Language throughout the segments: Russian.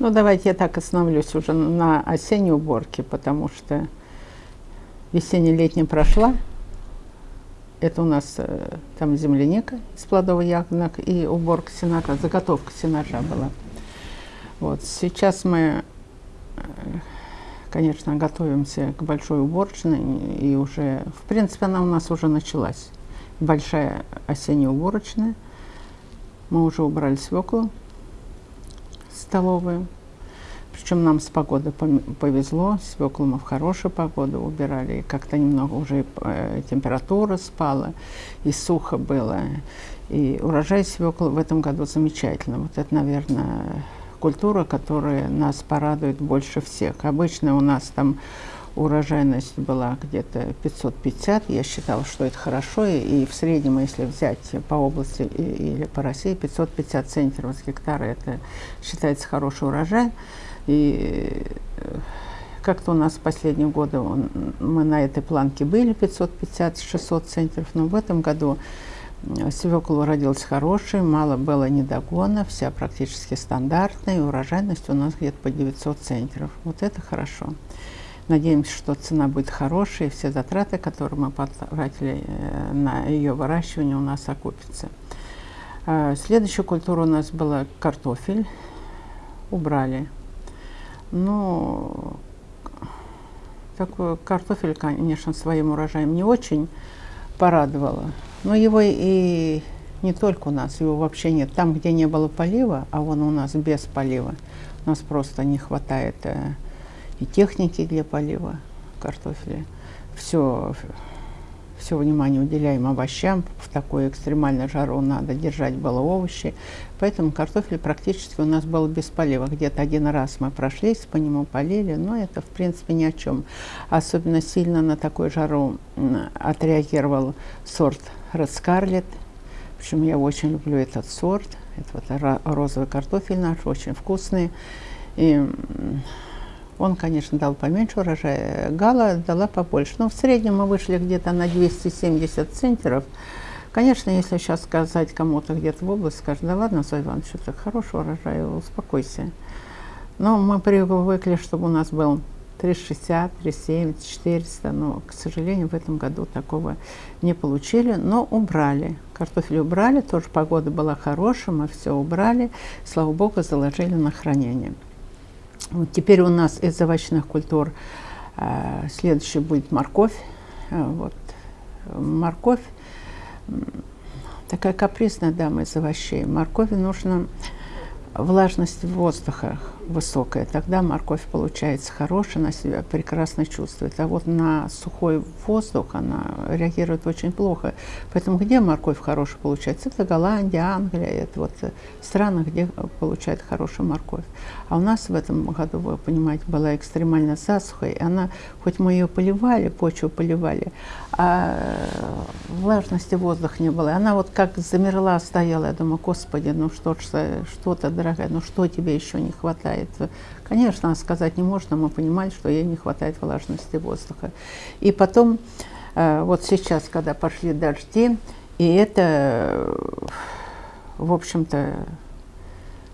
Ну, давайте я так остановлюсь уже на осенней уборке, потому что весенне-летняя прошла. Это у нас э, там земляника из плодовых ягодок и уборка сената, заготовка сенажа была. Вот. Сейчас мы, э, конечно, готовимся к большой уборочной, и уже, в принципе, она у нас уже началась. Большая осенняя уборочная. Мы уже убрали свеклу столовую. Причем нам с погодой повезло, свеклу мы в хорошую погоду убирали, как-то немного уже э, температура спала, и сухо было. И урожай свеклы в этом году замечательно. Вот это, наверное, культура, которая нас порадует больше всех. Обычно у нас там урожайность была где-то 550, я считала, что это хорошо, и, в среднем, если взять по области или по России, 550 центнеров с гектара, это считается хороший урожай. И э, как-то у нас в последние годы он, мы на этой планке были 550-600 центнеров, но в этом году свекла родилась хорошая, мало было недогона, вся практически стандартная, и урожайность у нас где-то по 900 центнеров. Вот это хорошо. Надеемся, что цена будет хорошая, и все затраты, которые мы потратили э, на ее выращивание, у нас окупятся. А, следующая культура у нас была картофель. Убрали. Ну, такой картофель, конечно, своим урожаем не очень порадовало. Но его и не только у нас, его вообще нет. Там, где не было полива, а вон у нас без полива, у нас просто не хватает э, и техники для полива картофеля. Все, все внимание уделяем овощам. В такой экстремальной жару надо держать было овощи. Поэтому картофель практически у нас был без полива. Где-то один раз мы прошлись, по нему полили, но это в принципе ни о чем. Особенно сильно на такой жару отреагировал сорт Scarlet. Причем я очень люблю этот сорт. Это вот розовый картофель наш, очень вкусный. И он, конечно, дал поменьше урожая, гала дала побольше. Но в среднем мы вышли где-то на 270 центнеров. Конечно, если сейчас сказать кому-то где-то в области, скажут, да ладно, Зоя Иванович, это хороший урожай, успокойся. Но мы привыкли, чтобы у нас был 360, 370, 400, но, к сожалению, в этом году такого не получили, но убрали. Картофель убрали, тоже погода была хорошая, мы все убрали, слава богу, заложили на хранение. Вот теперь у нас из овощных культур э, следующий будет морковь. Э, вот. Морковь такая капризная дама из овощей. Моркови нужно влажность воздуха высокая, тогда морковь получается хорошая, она себя прекрасно чувствует. А вот на сухой воздух она реагирует очень плохо. Поэтому где морковь хорошая получается? Это Голландия, Англия, это вот страны, где получают хорошую морковь. А у нас в этом году, вы понимаете, была экстремально засуха, и она, хоть мы ее поливали, почву поливали, а влажности воздуха не было. Она вот как замерла, стояла, я думаю, господи, ну что ж, что-то, дорогая, ну что тебе еще не хватает? Конечно, сказать не можно, мы понимали, что ей не хватает влажности воздуха. И потом, э, вот сейчас, когда пошли дожди, и это, в общем-то,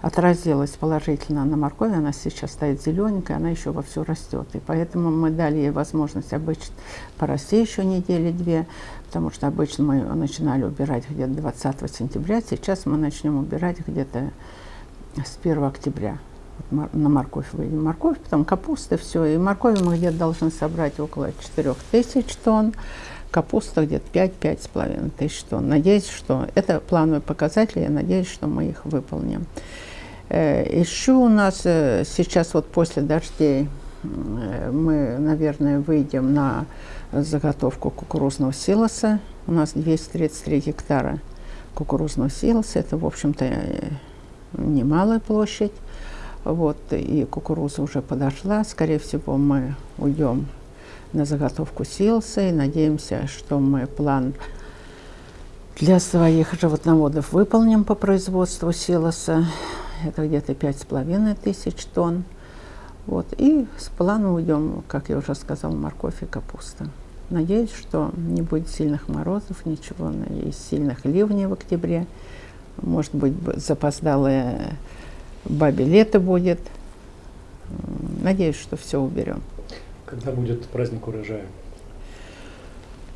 отразилось положительно на моркови. Она сейчас стоит зелененькая, она еще вовсю растет. И поэтому мы дали ей возможность обычно порасти еще недели-две, потому что обычно мы начинали убирать где-то 20 сентября. Сейчас мы начнем убирать где-то с 1 октября. На морковь выйдем. Морковь, потом капуста, все. И моркови мы где-то должны собрать около 4 тысяч тонн капуста где-то 5-5,5 тысяч тонн. Надеюсь, что это плановые показатели, я надеюсь, что мы их выполним. Э, Еще у нас э, сейчас вот после дождей э, мы, наверное, выйдем на заготовку кукурузного силоса. У нас 233 гектара кукурузного силоса. Это, в общем-то, немалая площадь. Вот, и кукуруза уже подошла. Скорее всего, мы уйдем на заготовку силоса и надеемся, что мы план для своих животноводов выполним по производству силоса это где-то пять с половиной тысяч тонн. Вот. И с плана уйдем, как я уже сказала, морковь и капуста. Надеюсь, что не будет сильных морозов, ничего, и сильных ливней в октябре. Может быть, запоздалое бабе лето будет. Надеюсь, что все уберем. Когда будет праздник урожая?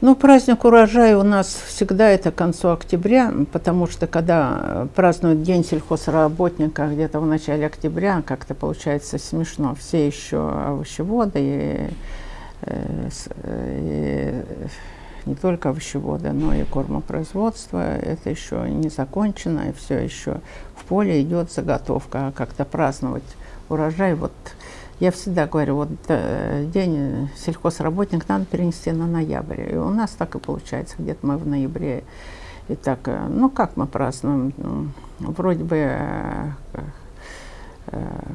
Ну, праздник урожая у нас всегда это к концу октября, потому что когда празднуют День сельхозработника где-то в начале октября, как-то получается смешно. Все еще овощеводы и, э, и не только овощеводы, но и кормопроизводство. Это еще не закончено, и все еще в поле идет заготовка. А как-то праздновать урожай вот я всегда говорю, вот э, день сельхозработник надо перенести на ноябрь. И у нас так и получается, где-то мы в ноябре. И так, э, ну как мы празднуем? Ну, вроде бы э,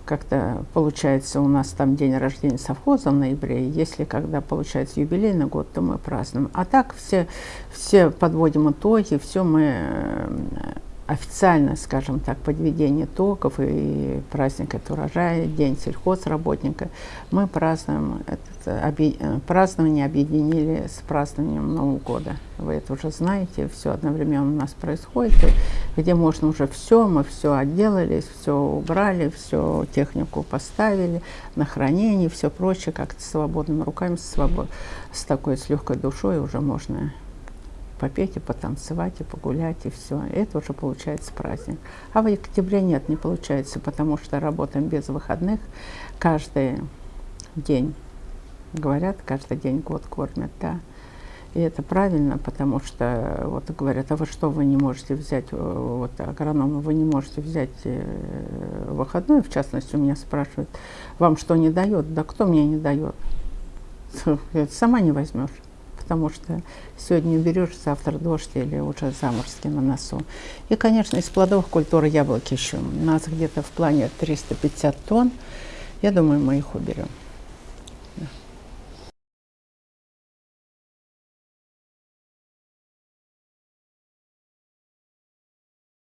как-то получается у нас там день рождения совхоза в ноябре, если когда получается юбилейный год, то мы празднуем. А так все, все подводим итоги, все мы официально, скажем так, подведение итогов и праздник это урожая, день сельхозработника, мы празднуем это объ... празднование объединили с празднованием Нового года. Вы это уже знаете, все одновременно у нас происходит, где можно уже все, мы все отделались, все убрали, все технику поставили на хранение, все прочее, как-то свободными руками, свобод... с такой, с легкой душой уже можно попеть и потанцевать, и погулять, и все. Это уже получается праздник. А в октябре нет, не получается, потому что работаем без выходных каждый день. Говорят, каждый день год кормят, да. И это правильно, потому что вот говорят, а вы что, вы не можете взять, э, вот агрономы, вы не можете взять э, выходной, в частности, у меня спрашивают, вам что не дает? Да кто мне не дает? Сама не возьмешь потому что сегодня берешь, завтра дождь или уже заморозки на носу. И, конечно, из плодовых культур яблоки еще. У нас где-то в плане 350 тонн. Я думаю, мы их уберем.